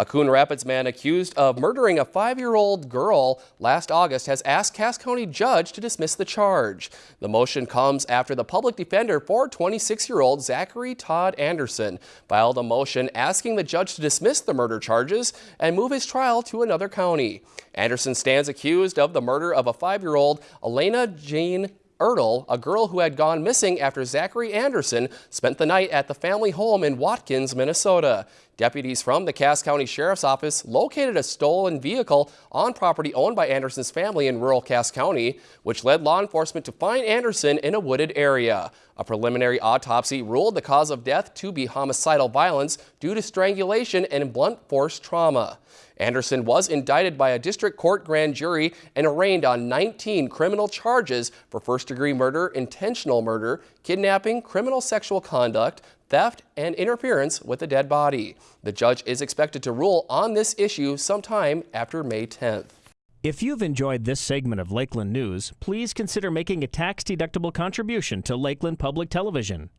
A Coon Rapids man accused of murdering a five-year-old girl last August has asked Cass County judge to dismiss the charge. The motion comes after the public defender for 26-year-old Zachary Todd Anderson filed a motion asking the judge to dismiss the murder charges and move his trial to another county. Anderson stands accused of the murder of a five-year-old Eliana Jade Ertl, a girl who had gone missing after Zachary Anderson spent the night at the family home in Watkins, Minnesota. Deputies from the Cass County Sheriff's Office located a stolen vehicle on property owned by Anderson's family in rural Cass County, which led law enforcement to find Anderson in a wooded area. A preliminary autopsy ruled the cause of death to be homicidal violence due to strangulation and blunt force trauma. Anderson was indicted by a district court grand jury and arraigned on 19 criminal charges for first-degree murder, intentional murder, kidnapping, criminal sexual conduct, theft, and interference with a dead body. The judge is expected to rule on this issue sometime after May 10th. If you've enjoyed this segment of Lakeland News, please consider making a tax-deductible contribution to Lakeland Public Television.